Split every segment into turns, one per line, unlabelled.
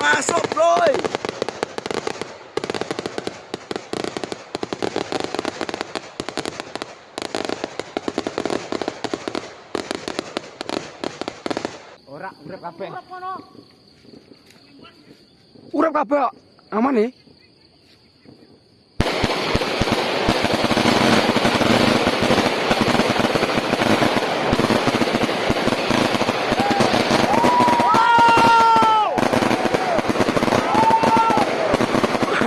Masuk, bro.
Ora, urip kabeh.
Urap kabeh. Aman nih.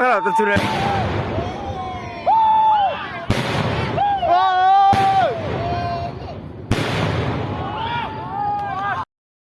Her tarafta tünel.